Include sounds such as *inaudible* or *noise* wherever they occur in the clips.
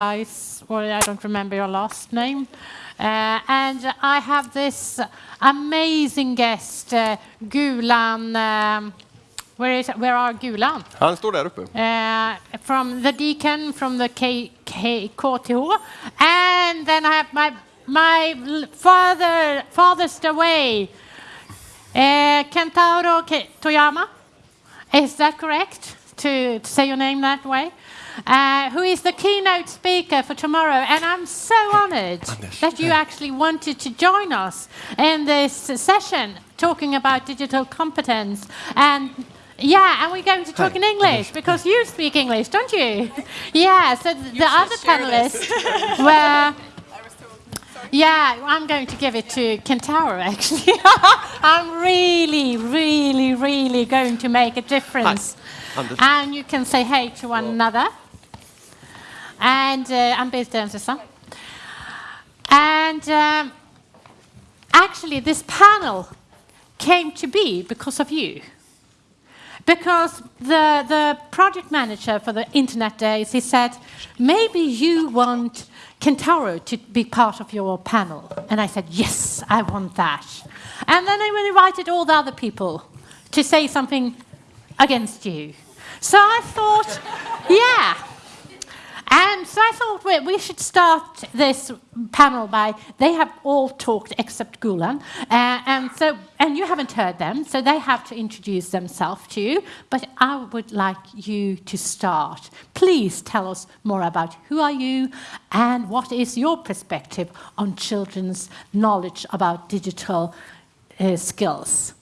well, I don't remember your last name. Uh, and I have this amazing guest, uh, Gulan. Um, where, is, where are Gulan? Han står där uppe. Uh, from the deacon from the K, K, KTH. And then I have my, my father, farthest away, uh, Kentaro Toyama. Is that correct to, to say your name that way? Uh, who is the keynote speaker for tomorrow. And I'm so honored that you actually wanted to join us in this session talking about digital competence. And yeah, and we're going to talk Hi. in English because you speak English, don't you? *laughs* yeah, so the you other panelists *laughs* were. Yeah, I'm going to give it to Kentaro, actually. *laughs* I'm really, really, really going to make a difference. And you can say hey to one another. And uh, I'm based in Amsterdam. And um, actually, this panel came to be because of you. Because the, the project manager for the Internet Days, he said, maybe you want Kentaro to be part of your panel. And I said, yes, I want that. And then I invited all the other people to say something against you. So I thought, yeah, and so I thought we, should start this panel by, they have all talked except Gulan, uh, and, so, and you haven't heard them, so they have to introduce themselves to you, but I would like you to start. Please tell us more about who are you and what is your perspective on children's knowledge about digital uh, skills.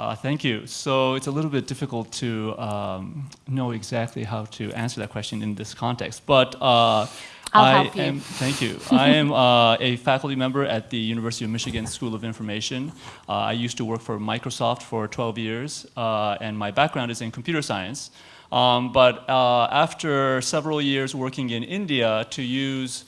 Uh, thank you. So it's a little bit difficult to um, know exactly how to answer that question in this context, but uh, I am, thank you. I am uh, a faculty member at the University of Michigan School of Information. Uh, I used to work for Microsoft for 12 years, uh, and my background is in computer science. Um, but uh, after several years working in India to use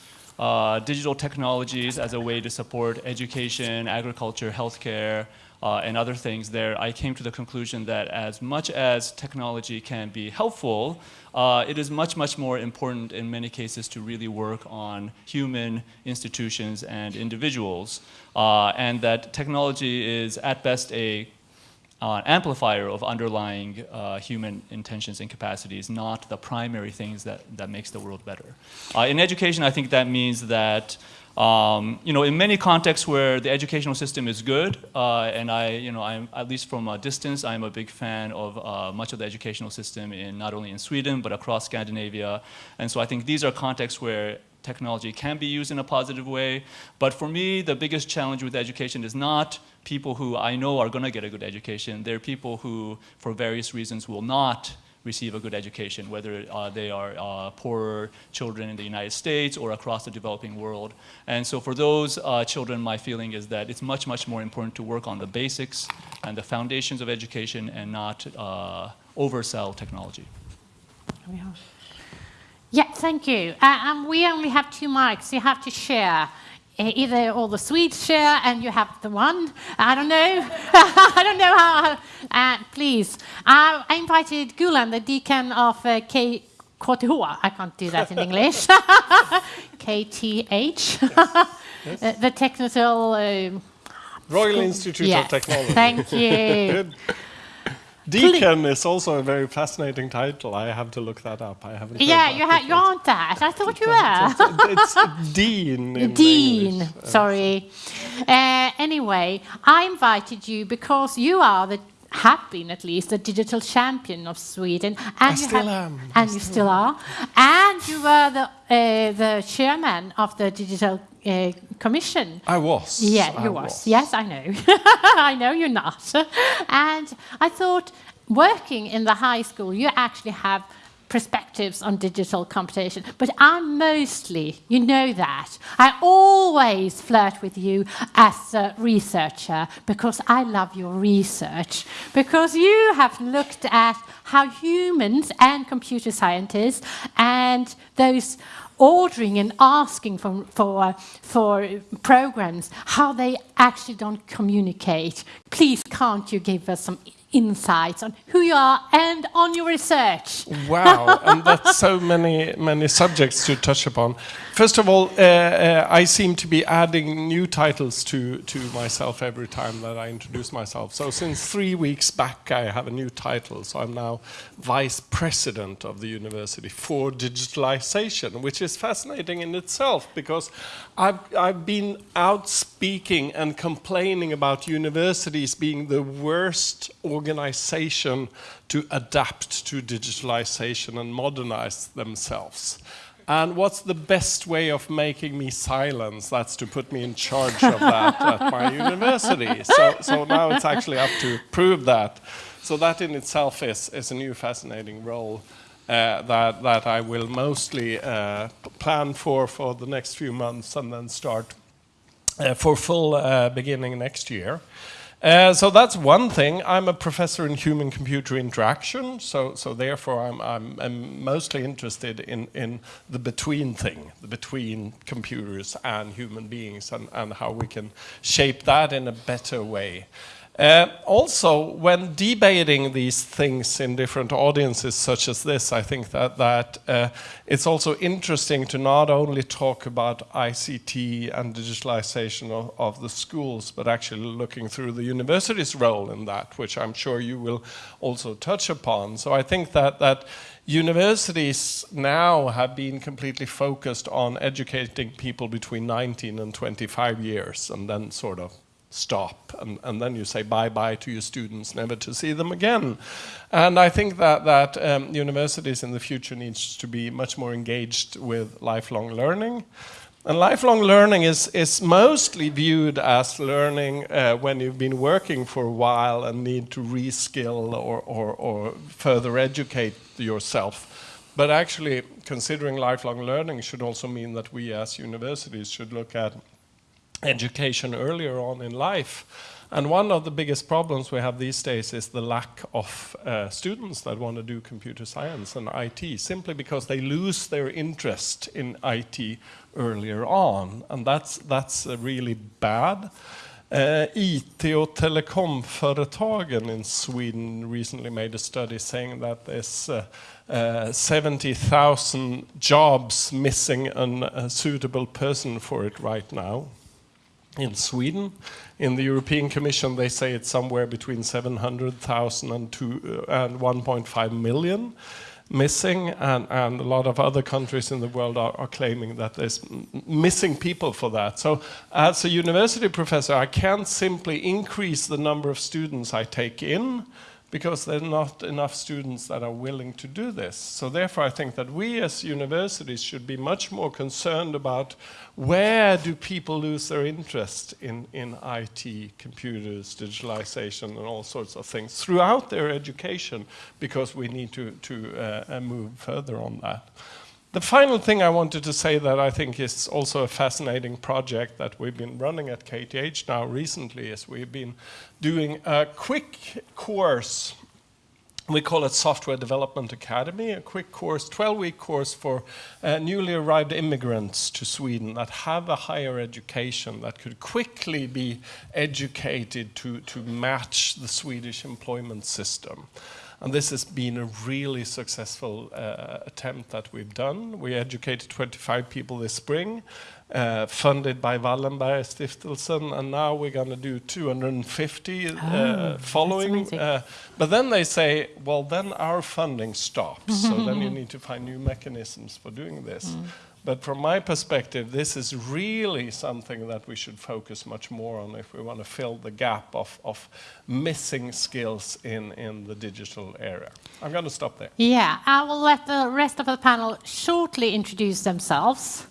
digital technologies as a way to support education, agriculture, healthcare, uh, and other things there, I came to the conclusion that as much as technology can be helpful, uh, it is much, much more important in many cases to really work on human institutions and individuals, uh, and that technology is at best a uh, amplifier of underlying uh, human intentions and capacities, not the primary things that, that makes the world better. Uh, in education, I think that means that um, you know, in many contexts where the educational system is good, uh, and I, you know, I'm at least from a distance, I'm a big fan of uh, much of the educational system in not only in Sweden but across Scandinavia, and so I think these are contexts where technology can be used in a positive way. But for me, the biggest challenge with education is not people who I know are going to get a good education. They're people who, for various reasons, will not receive a good education, whether uh, they are uh, poorer children in the United States or across the developing world. And so for those uh, children, my feeling is that it's much, much more important to work on the basics and the foundations of education and not uh, oversell technology. Yeah, thank you. Uh, um, we only have two mics. You have to share. Eh, either all the Swedes share and you have the one. I don't know. *laughs* I don't know how. Uh, please. Uh, I invited Gulan, the deacon of uh, K KTH. I can't do that in English. *laughs* KTH. Yes. yes. *laughs* Uh, the technical. Uh, Royal Institute of Technology. Thank you. Deacon is also a very fascinating title. I have to look that up. I haven't. Yeah, you, ha you aren't that. I thought you were. It's, it's Dean. Dean. English. Sorry. Uh, anyway, I invited you because you are the have been at least the digital champion of Sweden, and I you still have, am. and you still are, and you were the uh, the chairman of the digital uh, commission. I was. Yeah, you I was. was. Yes, I know. *laughs* I know you're not. and I thought, working in the high school, you actually have perspectives on digital computation, but I'm mostly, you know that, I always flirt with you as a researcher because I love your research, because you have looked at how humans and computer scientists and those ordering and asking for, for, for programs, how they actually don't communicate. Please, can't you give us some insights on who you are and on your research. Wow, *laughs* and that's so many many subjects to touch upon. First of all, uh, uh, I seem to be adding new titles to to myself every time that I introduce myself. So since three weeks back, I have a new title. So I'm now vice president of the university for digitalization, which is fascinating in itself because I've I've been out speaking and complaining about universities being the worst organization to adapt to digitalization and modernize themselves. And what's the best way of making me silence? That's to put me in charge of that at my *laughs* university. So, so now it's actually up to prove that. So that in itself is, is a new fascinating role uh, that, that I will mostly uh, plan for for the next few months and then start uh, for full uh, beginning next year. Uh, so that's one thing. I'm a professor in human-computer interaction, so, so therefore I'm, I'm, I'm, mostly interested in, in the between thing, the between computers and human beings, and, and how we can shape that in a better way. Uh, also, when debating these things in different audiences such as this, I think that, that uh, it's also interesting to not only talk about ICT and digitalization of, of, the schools, but actually looking through the university's role in that, which I'm sure you will also touch upon. So I think that, that universities now have been completely focused on educating people between 19 and 25 years, and then sort of stop and, and then you say bye-bye to your students never to see them again. And I think that that um, universities in the future needs to be much more engaged with lifelong learning. And lifelong learning is, is mostly viewed as learning uh, when you've been working for a while and need to reskill or, or, or further educate yourself. But actually considering lifelong learning should also mean that we as universities should look at education earlier on in life. And one of the biggest problems we have these days is the lack of uh, students that want to do computer science and IT, simply because they lose their interest in IT earlier on. And that's, that's uh, really bad. Uh, IT och telekomföretagen in Sweden recently made a study saying that there's uh, uh, 70,000 jobs missing a suitable person for it right now in Sweden. In the European Commission, they say it's somewhere between 700,000 and, uh, and 1.5 million missing, and, and a lot of other countries in the world are, are claiming that there's missing people for that. So as a university professor, I can't simply increase the number of students I take in, because there are not enough students that are willing to do this. So therefore I think that we as universities should be much more concerned about where do people lose their interest in, in IT, computers, digitalization and all sorts of things throughout their education because we need to, to uh, move further on that. The final thing I wanted to say that I think is also a fascinating project that we've been running at KTH now recently is we've been doing a quick course we call it Software Development Academy, a quick course, 12-week course for uh, newly arrived immigrants to Sweden that have a higher education, that could quickly be educated to, to match the Swedish employment system. And this has been a really successful uh, attempt that we've done. We educated 25 people this spring, uh, funded by Wallenberg Stiftelsen, and now we're going to do 250 uh, oh, following. Uh, but then they say, well, then our funding stops, *laughs* so then you need to find new mechanisms for doing this. Mm. But from my perspective, this is really something that we should focus much more on if we want to fill the gap of, of missing skills in, in the digital area. I'm going to stop there. Yeah, I will let the rest of the panel shortly introduce themselves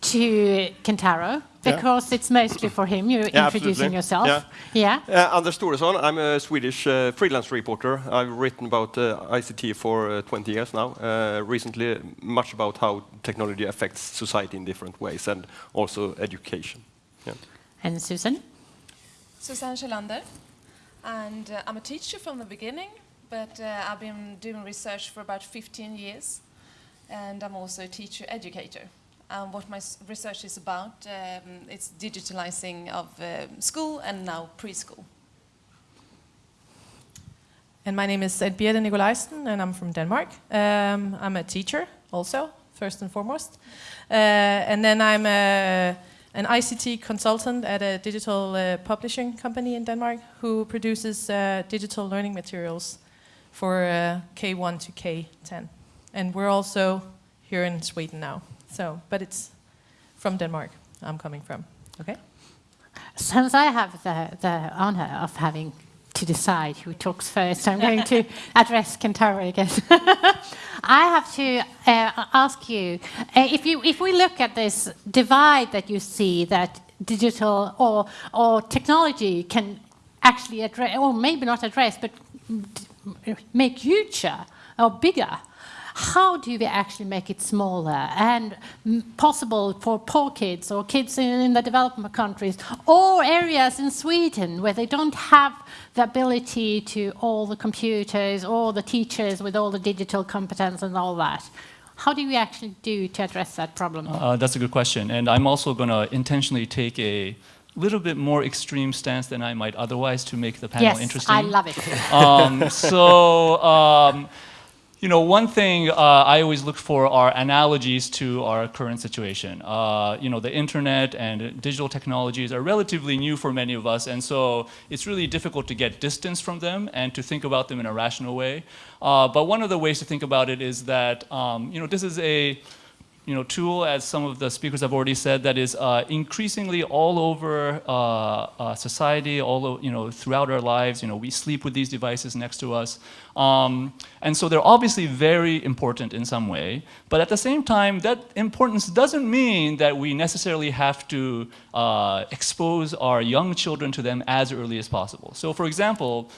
to Kentaro because yeah. it's mostly for him. You're yeah, introducing absolutely. yourself. Yeah. yeah. Uh, Anders Thoresson. I'm a Swedish uh, freelance reporter. I've written about uh, ICT for uh, 20 years now. Uh, recently, much about how technology affects society in different ways and also education. Yeah. And Susan? Susan Kjällander. And uh, I'm a teacher from the beginning, but I've been doing research for about 15 years. And I'm also a teacher educator um, what my research is about. Um, it's digitalizing of uh, school and now preschool. And my name is Ed Birte Nikolajsen, and I'm from Denmark. Um, I'm a teacher also, first and foremost. Uh, and then I'm a, an ICT consultant at a digital uh, publishing company in Denmark who produces uh, digital learning materials for uh, K1 to K10. And we're also here in Sweden now. So, but it's from Denmark I'm coming from. Okay? Since I have the, the honor of having to decide who talks first, I'm going to *laughs* address Kentaro again. *laughs* I have to uh, ask you, uh, if you if we look at this divide that you see that digital or or technology can actually address, or maybe not address, but make huger or bigger how do we actually make it smaller and possible for poor kids or kids in, the developing countries or areas in Sweden where they don't have the ability to all the computers or the teachers with all the digital competence and all that? How do we actually do to address that problem? Uh, that's a good question. And I'm also going to intentionally take a little bit more extreme stance than I might otherwise to make the panel yes, interesting. I love it. um, so, um, you know, one thing uh, I always look for are analogies to our current situation. Uh, you know, the internet and digital technologies are relatively new for many of us, and so it's really difficult to get distance from them and to think about them in a rational way. Uh, but one of the ways to think about it is that, um, you know, this is a you know, tool, as some of the speakers have already said, that is uh, increasingly all over uh, uh, society, all you know, throughout our lives. You know, we sleep with these devices next to us, um, and so they're obviously very important in some way. But at the same time, that importance doesn't mean that we necessarily have to uh, expose our young children to them as early as possible. So, for example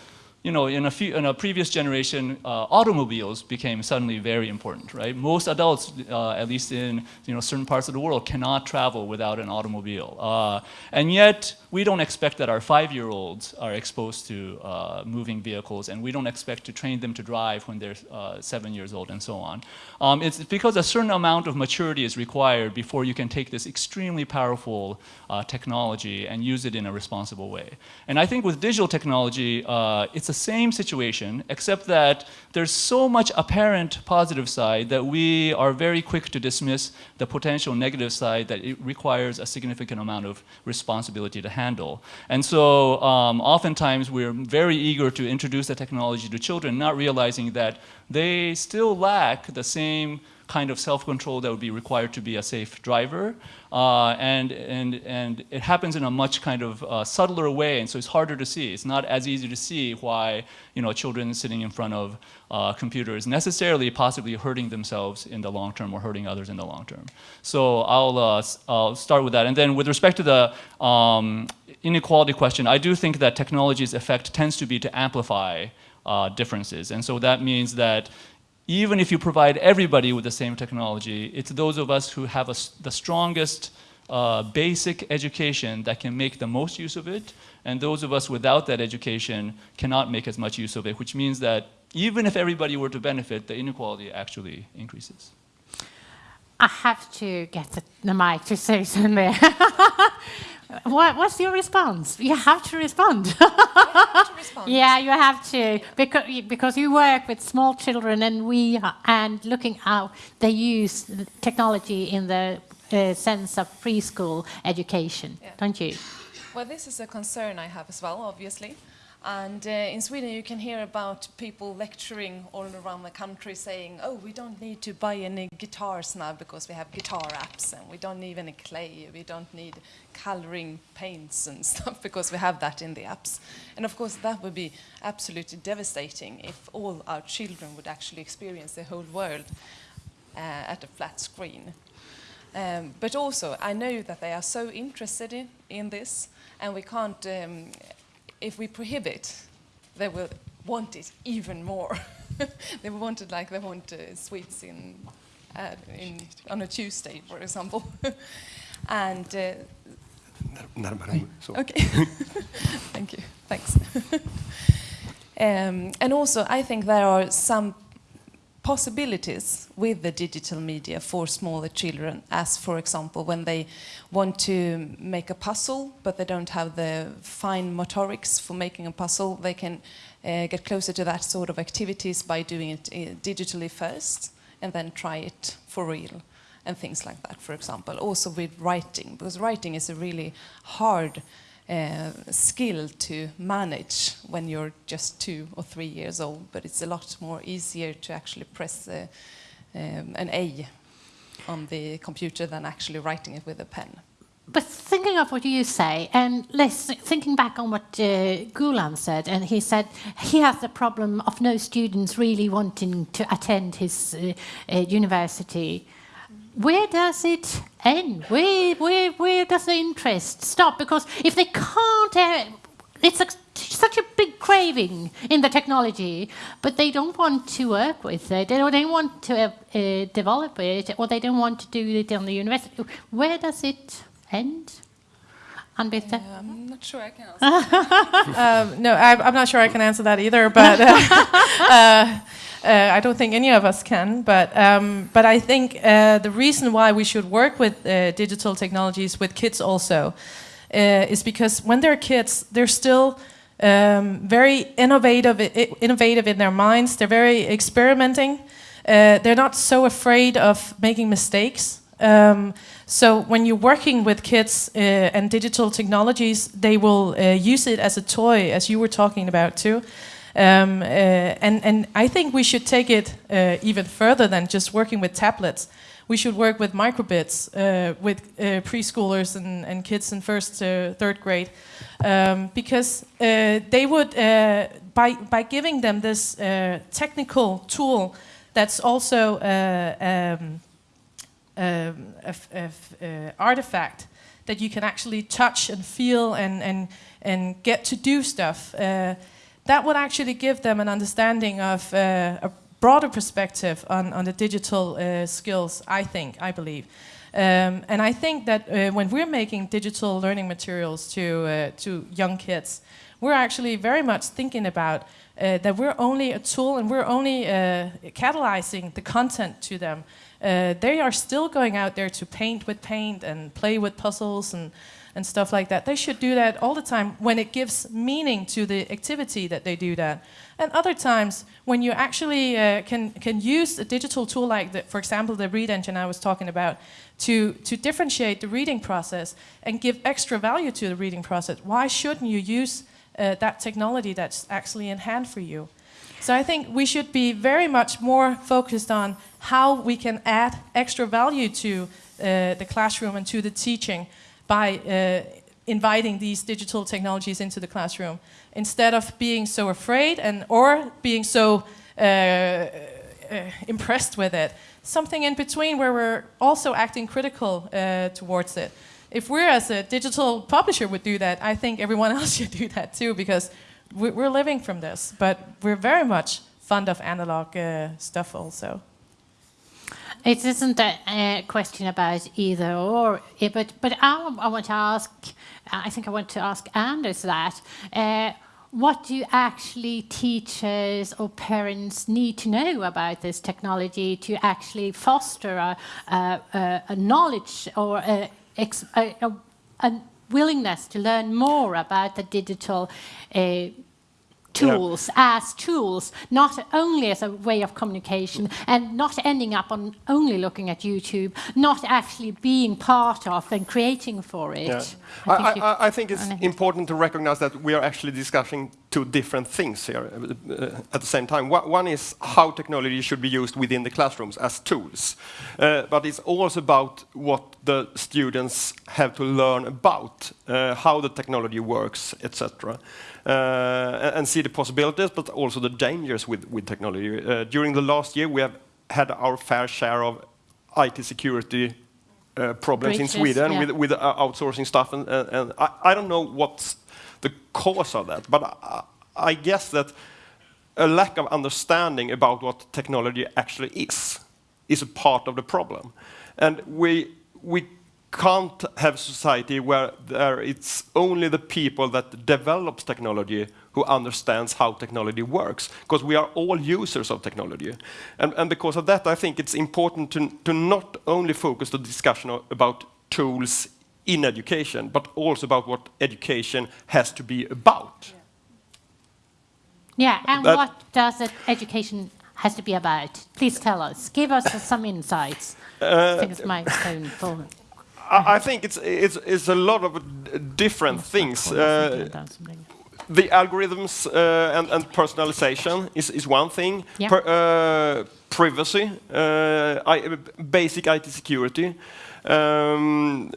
you know, in a, few, in a previous generation, uh, automobiles became suddenly very important, right? Most adults, uh, at least in you know, certain parts of the world, cannot travel without an automobile. Uh, and yet, we don't expect that our five-year-olds are exposed to uh, moving vehicles, and we don't expect to train them to drive when they're uh, seven years old and so on. Um, it's because a certain amount of maturity is required before you can take this extremely powerful uh, technology and use it in a responsible way. And I think with digital technology, it's the same situation, except that there's so much apparent positive side that we are very quick to dismiss the potential negative side that it requires a significant amount of responsibility to handle. And so um, oftentimes we're very eager to introduce the technology to children, not realizing that they still lack the same kind of self-control that would be required to be a safe driver. Uh, and, and, and it happens in a much kind of uh, subtler way, and so it's harder to see. It's not as easy to see why you know, children sitting in front of uh, computers necessarily possibly hurting themselves in the long term or hurting others in the long term. So I'll, uh, I'll start with that. And then with respect to the um, inequality question, I do think that technology's effect tends to be to amplify uh, differences. And so that means that even if you provide everybody with the same technology, it's those of us who have a, the strongest uh, basic education that can make the most use of it, and those of us without that education cannot make as much use of it, which means that even if everybody were to benefit, the inequality actually increases. I have to get the, the mic to say *laughs* something what, what's your response? You have to respond. have to respond. *laughs* yeah, you have to because because you work with small children and we are, and looking how they use technology in the uh, sense of preschool education, yeah. don't you? Well, this is a concern I have as well, obviously. And uh, in Sweden, you can hear about people lecturing all around the country saying, oh, we don't need to buy any guitars now because we have guitar apps, and we don't need any clay, we don't need coloring paints and *laughs* stuff because we have that in the apps. And of course, that would be absolutely devastating if all our children would actually experience the whole world uh, at a flat screen. Um, but also, I know that they are so interested in, in this, and we can't um, if we prohibit, they will want it even more. *laughs* they will want it like they want uh, sweets in, uh, in, on a Tuesday, for example. *laughs* and uh, okay, *laughs* thank you, thanks. um, and also, I think there are some possibilities with the digital media for smaller children as for example when they want to make a puzzle but they don't have the fine motorics for making a puzzle they can uh, get closer to that sort of activities by doing it uh, digitally first and then try it for real and things like that, for example. Also with writing, because writing is a really hard uh, skill to manage when you're just two or three years old, but it's a lot more easier to actually press uh, um, an A on the computer than actually writing it with a pen. But thinking of what you say, and thinking back on what uh, Gulan said, and he said he has the problem of no students really wanting to attend his uh, uh, university. Where does it end? Where, where, where does the interest stop? Because if they can't, uh, it's a, such a big craving in the technology, but they don't want to work with it, or they don't want to uh, develop it, or they don't want to do it on the university. Where does it end? Uh, I'm not sure I can answer. *laughs* Um, no, I, I'm not sure I can answer that either, but uh, *laughs* uh, uh, I don't think any of us can. But um, but I think uh, the reason why we should work with uh, digital technologies with kids also uh, is because when they're kids, they're still um, very innovative, innovative in their minds. They're very experimenting. Uh, they're not so afraid of making mistakes. Um, so when you're working with kids uh, and digital technologies, they will uh, use it as a toy, as you were talking about too. Um, uh, and, and I think we should take it uh, even further than just working with tablets. We should work with microbits uh, with uh, preschoolers and, and kids in first to third grade, um, because they would, by, by giving them this technical tool that's also uh, um, uh, artifact that you can actually touch and feel and, and, and get to do stuff, uh, that would actually give them an understanding of uh, a broader perspective on, on the digital uh, skills, I think, I believe. Um, and I think that uh, when we're making digital learning materials to, to young kids, we're actually very much thinking about that we're only a tool and we're only catalyzing the content to them. Uh, they are still going out there to paint with paint and play with puzzles and, and stuff like that. They should do that all the time when it gives meaning to the activity that they do that. And other times when you actually uh, can, can use a digital tool like, the, for example, the Read Engine I was talking about, to, to differentiate the reading process and give extra value to the reading process. Why shouldn't you use uh, that technology that's actually in hand for you? So I think we should be very much more focused on how we can add extra value to uh, the classroom and to the teaching by uh, inviting these digital technologies into the classroom instead of being so afraid and or being so uh, uh, impressed with it. Something in between where we're also acting critical uh, towards it. If we're as a digital publisher would do that, I think everyone *laughs* else should do that too because we're living from this. But we're very much fond of analog uh, stuff also. It isn't a, question about either or, eh, but but I, I want to ask. I think I want to ask Anders that. Uh, what do actually teachers or parents need to know about this technology to actually foster a, a, a, knowledge or a, a willingness to learn more about the digital uh, tools as tools, not only as a way of communication and not ending up on only looking at YouTube, not actually being part of and creating for it. Yeah. I think I, I think it's important to recognize that we are actually discussing two different things here uh, uh, at the same time. One is how technology should be used within the classrooms as tools, uh, but it's also about what the students have to learn about, uh, how the technology works, etc. Uh, and- see the possibilities, but also the dangers with, with technology. Uh, during the last year, we have had our fair share of IT security uh, problems Breaches, in Sweden yeah. with, with uh, outsourcing stuff, and, and, and I, I don't know what's the cause of that, but I, I guess that a lack of understanding about what technology actually is is a part of the problem, and we we can't have society where there it's only the people that develops technology who understands how technology works because we are all users of technology. And, and because of that i think it's important to, to not only focus the discussion about tools in education but also about what education has to be about Yeah, and That- what does it, education has to be about? Please tell us. Give us some insights. I think it's my full. I, I think it's, it's, it's a lot of different things. Uh, the algorithms uh, and, and personalization is, is one thing. Yeah. Per- uh, privacy, uh, I, basic IT security. Um,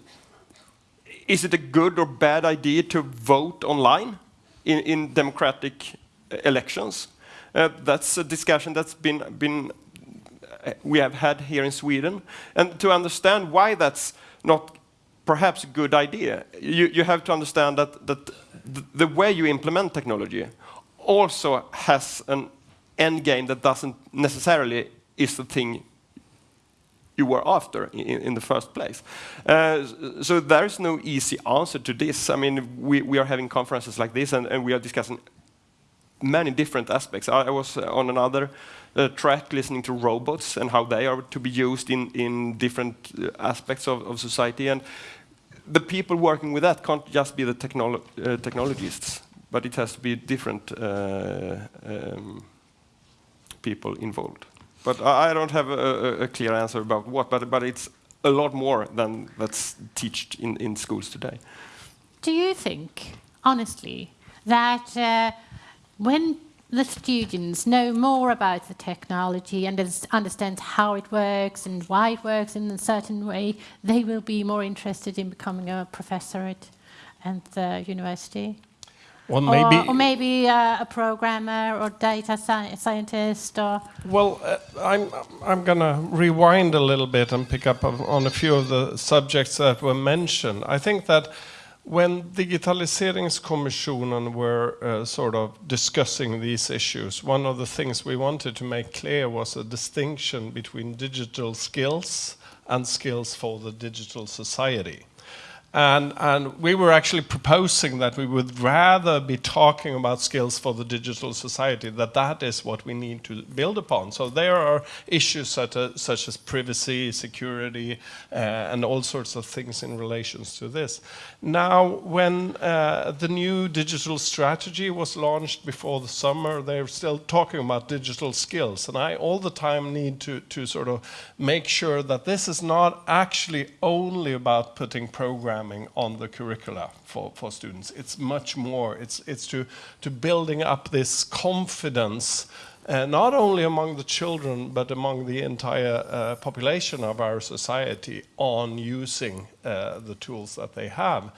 is it a good or bad idea to vote online in, in democratic uh, elections? Uh, that's a discussion that's been, been uh, we have had here in Sweden. And to understand why that's not perhaps a good idea, you, you have to understand that, that the way you implement technology also has an end game that doesn't necessarily is the thing you were after in, in the first place. Uh, so there is no easy answer to this. I mean, we, we are having conferences like this and, and we are discussing many different aspects. I, I was uh, on another uh, track listening to robots and how they are to be used in, in different uh, aspects of, of society. And the people working with that can't just be the technolo uh, technologists, but it has to be different uh, um, people involved. But I, don't have a, a, clear answer about what, but, but it's a lot more than that's taught in, in schools today. Do you think, honestly, that uh, when the students know more about the technology and understand how it works and why it works in a certain way, they will be more interested in becoming a professor at, at the university? Well, maybe. Or, or maybe uh, a programmer or data sci- scientist or... Well, uh, I'm I'm gonna rewind a little bit and pick up on, on a few of the subjects that were mentioned. I think that when Digitaliseringskommissionen were uh, sort of discussing these issues, one of the things we wanted to make clear was a distinction between digital skills and skills for the digital society. And, and we were actually proposing that we would rather be talking about skills for the digital society, that that is what we need to build upon. So there are issues such as, such as privacy, security, uh, and all sorts of things in relations to this. Now, when uh, the new digital strategy was launched before the summer, they're still talking about digital skills. And I all the time need to, to sort of make sure that this is not actually only about putting programming on the curricula for, for students. It's much more. It's, it's to, to building up this confidence, uh, not only among the children, but among the entire uh, population of our society on using uh, the tools that they have.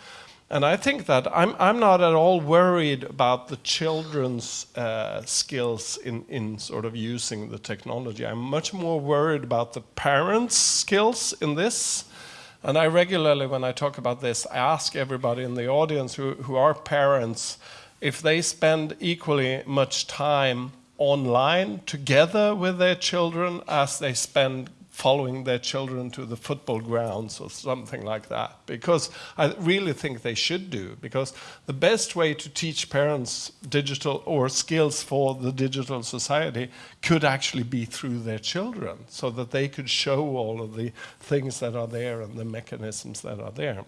And I think that I'm, I'm not at all worried about the children's uh, skills in, in sort of using the technology. I'm much more worried about the parents' skills in this. And I regularly, when I talk about this, I ask everybody in the audience who, who are parents if they spend equally much time online together with their children as they spend following their children to the football grounds or something like that. Because I really think they should do. Because the best way to teach parents digital or skills for the digital society could actually be through their children, so that they could show all of the things that are there and the mechanisms that are there.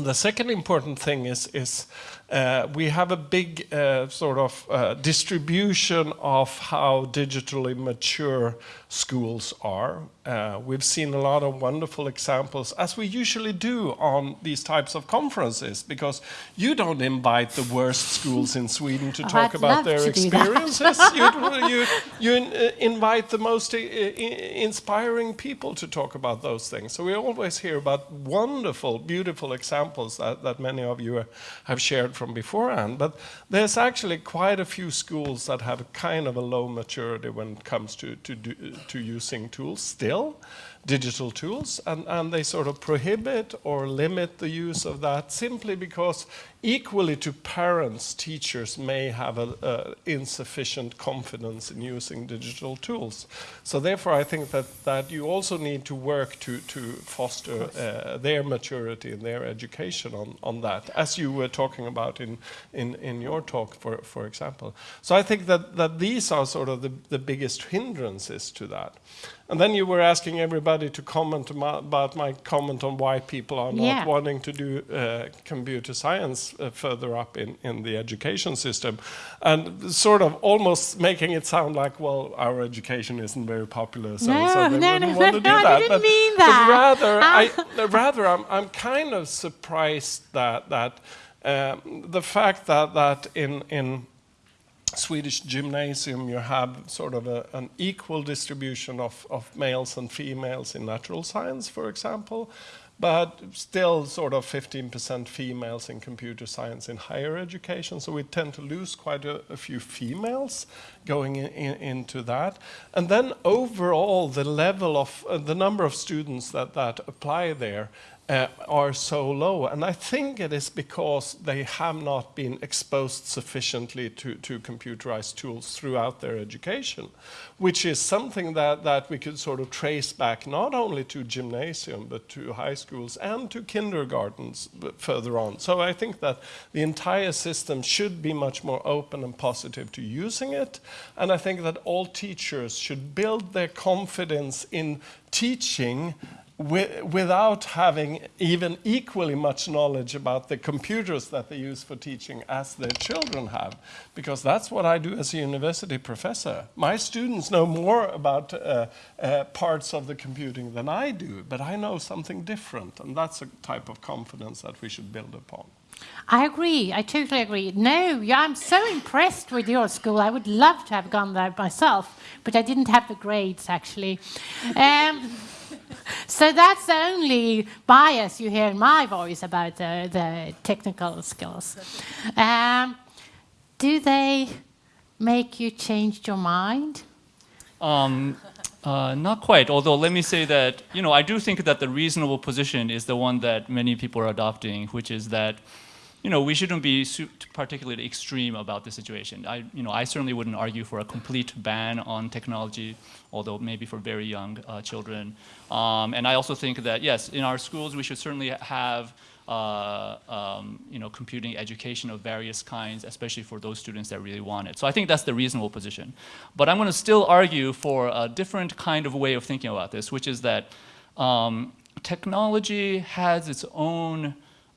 The second important thing is, is uh, we have a big uh, sort of uh, distribution of how digitally mature schools are. Uh, we've seen a lot of wonderful examples, as we usually do on these types of conferences, because you don't invite the worst schools in Sweden to Oh, talk I'd about their to do that. experiences. *laughs* you, you, you invite the most i- inspiring people to talk about those things. So we always hear about wonderful, beautiful examples that, that many of you have shared from beforehand. But there's actually quite a few schools that have kind of a low maturity when it comes to, to, do, to using tools still, digital tools, and, and they sort of prohibit or limit the use of that simply because equally to parents, teachers may have a, a insufficient confidence in using digital tools. So therefore, I think that, that you also need to work to, to foster uh, their maturity and their education on, on that, as you were talking about in, in, in your talk, for, for example. So I think that, that these are sort of the, the biggest hindrances to that. And then you were asking everybody to comment about my comment on why people are not Yeah. wanting to do uh, computer science. Uh, further up in, in the education system, and sort of almost making it sound like, well, our education isn't very popular, so, No, so they no, wouldn't no, want to do no, I that. didn't but, mean but that. rather, I, Ah. rather, I'm, I'm kind of surprised that that um, the fact that that in in Swedish gymnasium, you have sort of a, an equal distribution of, of males and females in natural science, for example, but still sort of 15% females in computer science in higher education. So we tend to lose quite a, a few females going in, in, into that. And then overall, the level of uh, the number of students that, that apply there uh, are so low. And I think it is because they have not been exposed sufficiently to, to computerized tools throughout their education, which is something that, that we could sort of trace back not only to gymnasium, but to high schools and to kindergartens further on. So I think that the entire system should be much more open and positive to using it. And I think that all teachers should build their confidence in teaching wi- without having even equally much knowledge about the computers that they use for teaching as their children have. Because that's what I do as a university professor. My students know more about uh, uh, parts of the computing than I do, but I know something different, and that's a type of confidence that we should build upon. I agree. I totally agree. No, I'm so impressed with your school. I would love to have gone there myself, but I didn't have the grades actually. Um, *laughs* so that's the only bias you hear in my voice about the, the technical skills. Um, do they make you change your mind? Um, uh, not quite, although let me say that, you know, I do think that the reasonable position is the one that many people are adopting, which is that, you know, we shouldn't be particularly extreme about the situation. I, you know, I certainly wouldn't argue for a complete ban on technology, although maybe for very young uh, children. Um, and I also think that, yes, in our schools, we should certainly have uh, um, you know, computing education of various kinds, especially for those students that really want it. So I think that's the reasonable position. But I'm going to still argue for a different kind of way of thinking about this, which is that um, technology has its own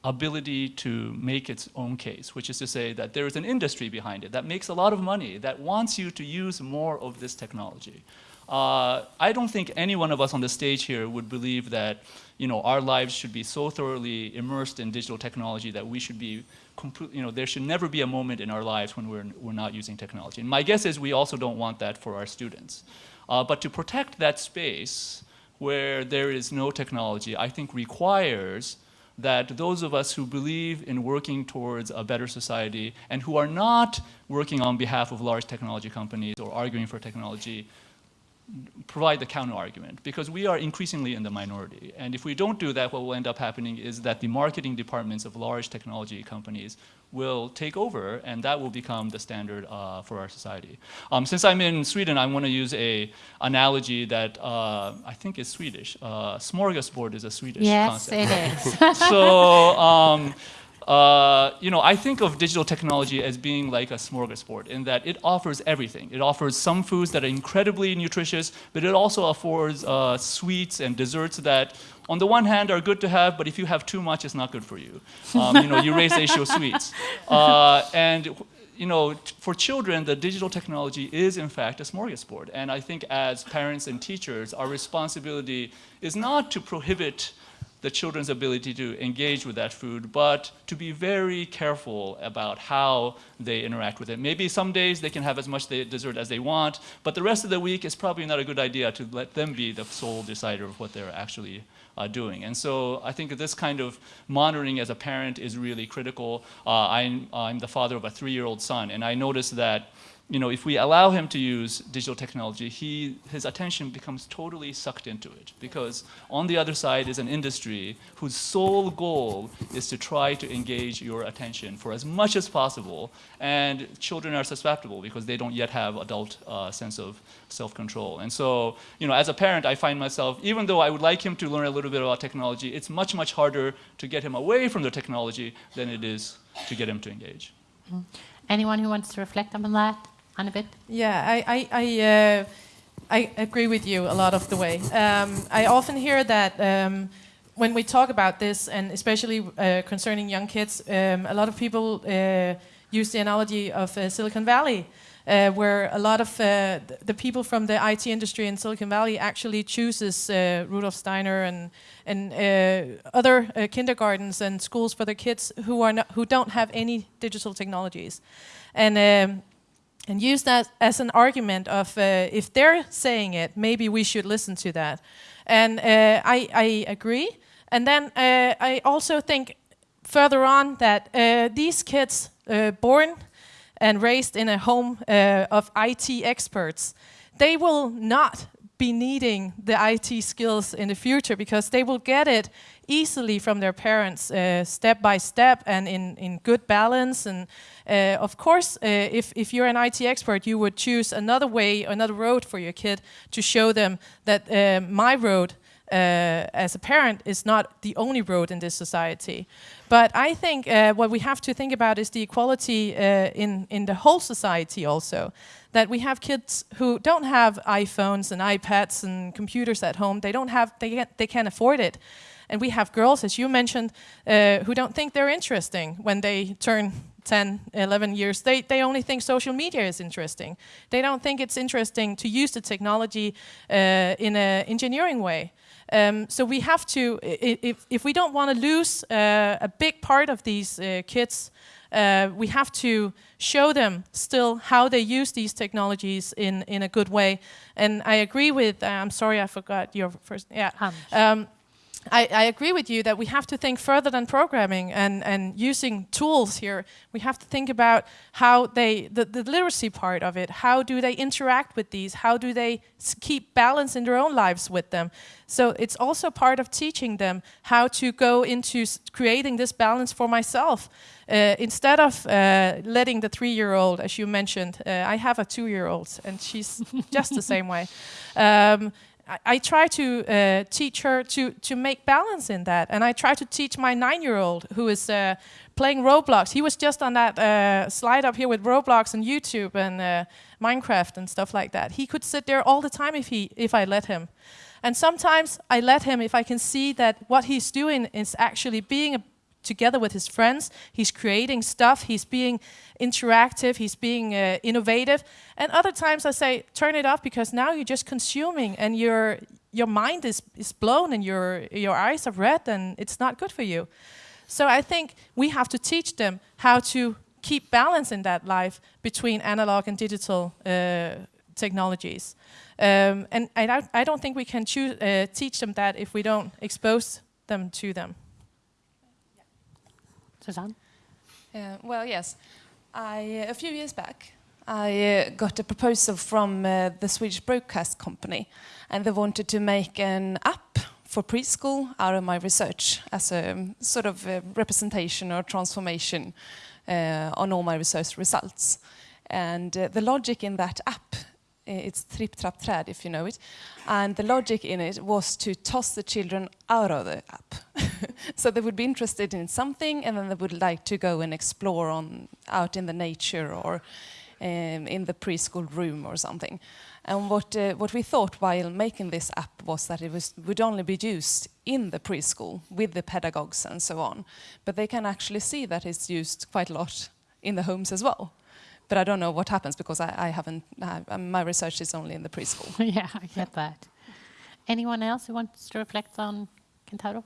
ability to make its own case, which is to say that there is an industry behind it that makes a lot of money, that wants you to use more of this technology. Uh, I don't think any one of us on the stage here would believe that you know, our lives should be so thoroughly immersed in digital technology that we should be complete, you know, there should never be a moment in our lives when we're, we're not using technology. And my guess is we also don't want that for our students. Uh, but to protect that space where there is no technology, I think requires that those of us who believe in working towards a better society and who are not working on behalf of large technology companies or arguing for technology provide the counter argument because we are increasingly in the minority. And if we don't do that, what will end up happening is that the marketing departments of large technology companies will take over and that will become the standard uh, for our society. Um, since I'm in Sweden, I want to use a analogy that uh, I think is Swedish. Uh, smorgasbord is a Swedish Yes, concept. it is. *laughs* so, um, uh, you know, I think of digital technology as being like a smorgasbord in that it offers everything. It offers some foods that are incredibly nutritious, but it also affords uh, sweets and desserts that, on the one hand, are good to have, but if you have too much, it's not good for you. Um, you know, you raise the issue of sweets. *laughs* Uh, and you know, t- for children, the digital technology is in fact a smorgasbord. And I think as parents and teachers, our responsibility is not to prohibit the children's ability to engage with that food, but to be very careful about how they interact with it. Maybe some days they can have as much dessert as they want, but the rest of the week it's probably not a good idea to let them be the sole decider of what they're actually uh, doing. And so I think this kind of monitoring as a parent is really critical. Uh, I'm, I'm the father of a three-year-old son, and I noticed that you know, if we allow him to use digital technology, he, his attention becomes totally sucked into it. Because on the other side is an industry whose sole goal is to try to engage your attention for as much as possible. And children are susceptible because they don't yet have adult uh, sense of self-control. And so, you know, as a parent, I find myself, even though I would like him to learn a little bit about technology, it's much, much harder to get him away from the technology than it is to get him to engage. Anyone who wants to reflect on that on a bit? Yeah, I I I, uh, I agree with you a lot of the way. Um, I often hear that um, when we talk about this, and especially uh, concerning young kids, um, a lot of people uh, use the analogy of uh, Silicon Valley, uh, where a lot of uh, the people from the IT industry in Silicon Valley actually chooses uh, Rudolf Steiner and and uh, other uh, kindergartens and schools for their kids who are not, who don't have any digital technologies, and. Um, and use that as an argument of uh, if they're saying it, maybe we should listen to that. And uh, I, I agree. And then uh, I also think further on that uh, these kids uh, born and raised in a home uh, of IT experts, they will not be needing the IT skills in the future because they will get it easily from their parents, step by step, and in, in good balance. And uh, of course, uh, if, if you're an IT expert, you would choose another way, another road for your kid to show them that uh, my road uh, as a parent is not the only road in this society. But I think uh, what we have to think about is the equality uh, in, in the whole society also. That we have kids who don't have iPhones and iPads and computers at home. They don't have, they can't, they can't afford it. And we have girls, as you mentioned, uh, who don't think they're interesting when they turn 10, 11 years. They, they only think social media is interesting. They don't think it's interesting to use the technology uh, in an engineering way. Um, so we have to, if, if we don't want to lose uh, a big part of these uh, kids, uh, we have to show them still how they use these technologies in, in a good way. And I agree with, uh, I'm sorry, I forgot your first, yeah. Um, I, I agree with you that we have to think further than programming and, and using tools here. We have to think about how they, the, the literacy part of it, how do they interact with these? How do they keep balance in their own lives with them? So it's also part of teaching them how to go into creating this balance for myself. Uh, instead of uh, letting the three year old, as you mentioned, uh, I have a two year old and she's *laughs* just the same way. Um, I, I try to uh, teach her to, to make balance in that. And I try to teach my nine year old who is uh, playing Roblox. He was just on that uh, slide up here with Roblox and YouTube and uh, Minecraft and stuff like that. He could sit there all the time if, he, if I let him. And sometimes I let him if I can see that what he's doing is actually being a together with his friends. He's creating stuff. He's being interactive. He's being uh, innovative. And other times I say, turn it off because now you're just consuming and your your mind is, is blown and your your eyes are red and it's not good for you. So I think we have to teach them how to keep balance in that life between analog and digital uh, technologies. Um, and I don't, I don't think we can choose, uh, teach them that if we don't expose them to them. Susanne? Uh, well, yes. I, a few years back, I uh, got a proposal from uh, the Swedish Broadcast Company, and they wanted to make an app for preschool out of my research as a um, sort of uh representation or transformation uh, on all my research results. And uh, the logic in that app, it's Trip Trap Träd if you know it, and the logic in it was to toss the children out of the app. *laughs* so they would be interested in something and then they would like to go and explore on out in the nature or um, in the preschool room or something. And what uh, what we thought while making this app was that it was would only be used in the preschool with the pedagogues and so on. But they can actually see that it's used quite a lot in the homes as well. But I don't know what happens because I, I haven't. I, um, my research is only in the preschool. *laughs* yeah, I get that. Anyone else who wants to reflect on Kentaro?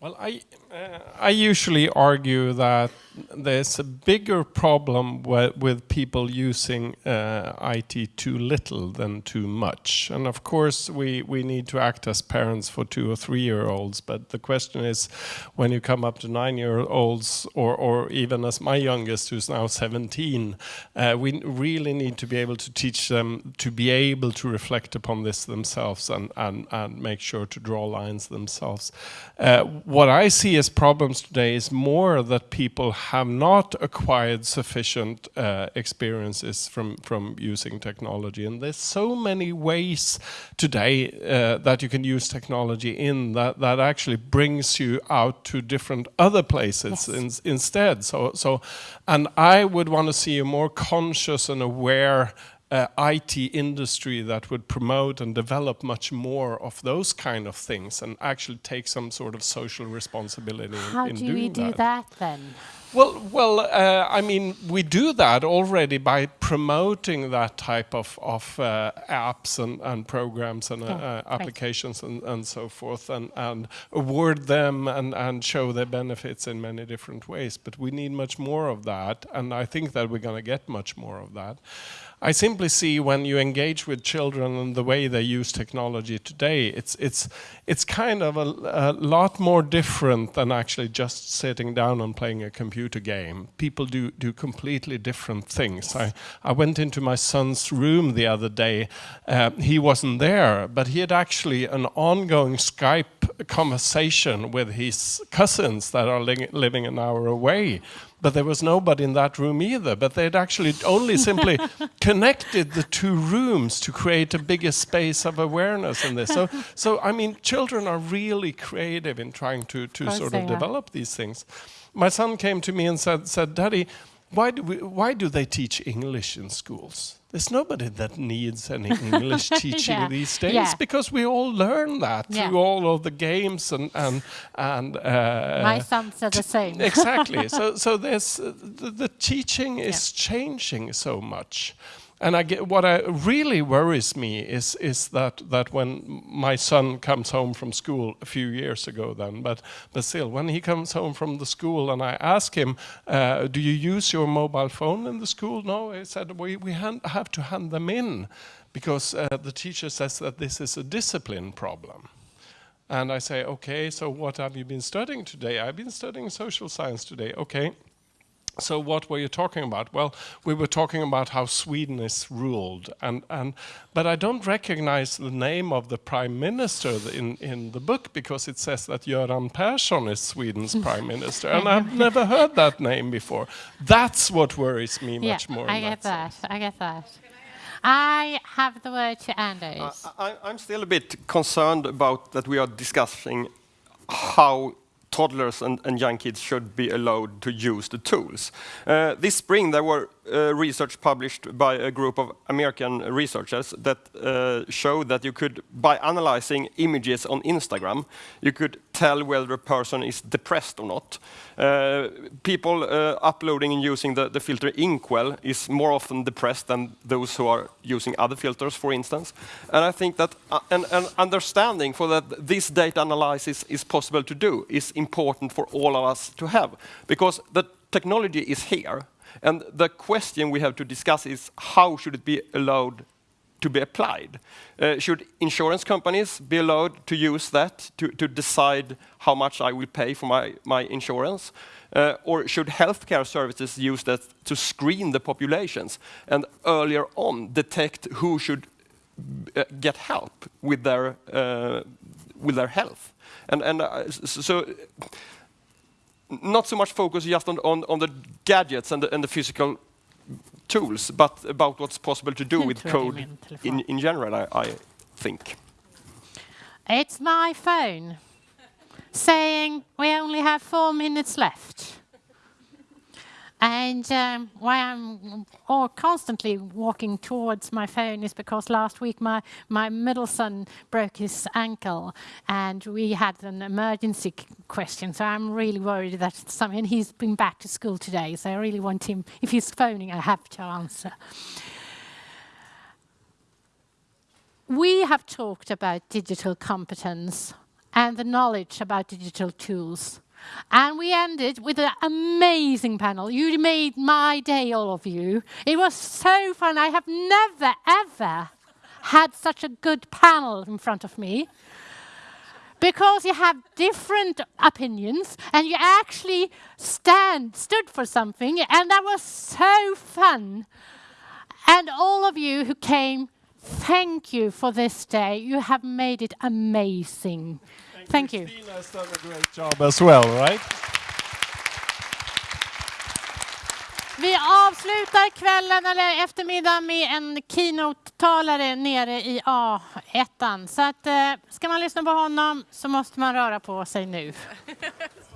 Well, I, uh, I usually argue that there's a bigger problem wi- with people using uh, IT too little than too much. And of course, we, we need to act as parents for two or three year olds. But the question is when you come up to nine year olds, or, or even as my youngest, who's now 17, uh, we really need to be able to teach them to be able to reflect upon this themselves and, and, and make sure to draw lines themselves. What I see as problems today is more that people have not acquired sufficient uh, experiences from, from using technology. And there's so many ways today uh, that you can use technology in that, that actually brings you out to different other places in, instead. So, so, and I would want to see a more conscious and aware uh, IT industry that would promote and develop much more of those kind of things and actually take some sort of social responsibility in, How in do doing we do that then? Well, well, uh, I mean, we do that already by promoting that type of, of uh, apps and, and programs and uh, Yeah, uh, right. applications and, and so forth, and, and award them and, and show their benefits in many different ways. But we need much more of that, and I think that we're going to get much more of that. I simply see when you engage with children and the way they use technology today, it's it's it's kind of a, a lot more different than actually just sitting down and playing a computer game. People do do completely different things. I I went into my son's room the other day. Uh, he wasn't there, but he had actually an ongoing Skype conversation with his cousins that are li living an hour away but there was nobody in that room either. But they'd actually only simply *laughs* connected the two rooms to create a bigger space of awareness in this. So, so I mean, children are really creative in trying to, to sort of are. develop these things. My son came to me and said, said Daddy, why do, we, why do they teach English in schools? There's nobody that needs any *laughs* English teaching Yeah, these days yeah. because we all learn that Yeah. through all of the games and and and. Uh, My son said the same. exactly. so so there's uh, the, the teaching *laughs* is changing so much. And I get, what I really worries me is is that that when my son comes home from school a few years ago then, but but still when he comes home from the school and I ask him, uh, do you use your mobile phone in the school? No, he said we we han- have to hand them in because uh, the teacher says that this is a discipline problem. And I say, okay, so what have you been studying today? I've been studying social science today. Okay. So what were you talking about? Well, we were talking about how Sweden is ruled, and, and but I don't recognize the name of the prime minister in, in the book because it says that Göran Persson is Sweden's *laughs* prime minister, and I've never heard that name before. That's what worries me yeah, much more. I get that. sense. I get that. I have the word to Anders. I, I'm still a bit concerned about that we are discussing how toddlers and, and young kids should be allowed to use the tools. Uh, this spring, there were uh, research published by a group of American researchers that uh, showed that you could, by analyzing images on Instagram, you could tell whether a person is depressed or not. Uh, people uh, uploading and using the, the filter Inkwell is more often depressed than those who are using other filters, for instance. And I think that uh, an, an understanding for that this data analysis is possible to do is important for all of us to have, because the technology is here, and the question we have to discuss is how should it be allowed to be applied. Uh, should insurance companies be allowed to use that to, to decide how much I will pay for my, my insurance? Uh, or should healthcare services use that to screen the populations and earlier on detect who should uh, get help with their, uh, with their health? And, and uh, so not so much focus just on, on, on the gadgets and the, and the physical tools, but about what's possible to do with code rätt i min telefon. in, in general, I, I think. It's my phone saying we only have four minutes left. And um, why I'm constantly walking towards my phone is because last week my, my middle son broke his ankle and we had an emergency question. So I'm really worried that some, and he's been back to school today. So I really want him, if he's phoning, I have to answer. We have talked about digital competence and the knowledge about digital tools. And we ended with an amazing panel. You made my day, all of you. It was so fun. I have never, ever had such a good panel in front of me because you have different opinions and you actually stand stood for something and that was so fun and all of you who came thank you for this day you have made it amazing thank you Christina has done a great job as well, right? Vi avslutar kvällen eller eftermiddagen med en keynote-talare nere i A1. Så att, eh, ska man lyssna på honom så måste man röra på sig nu. *laughs*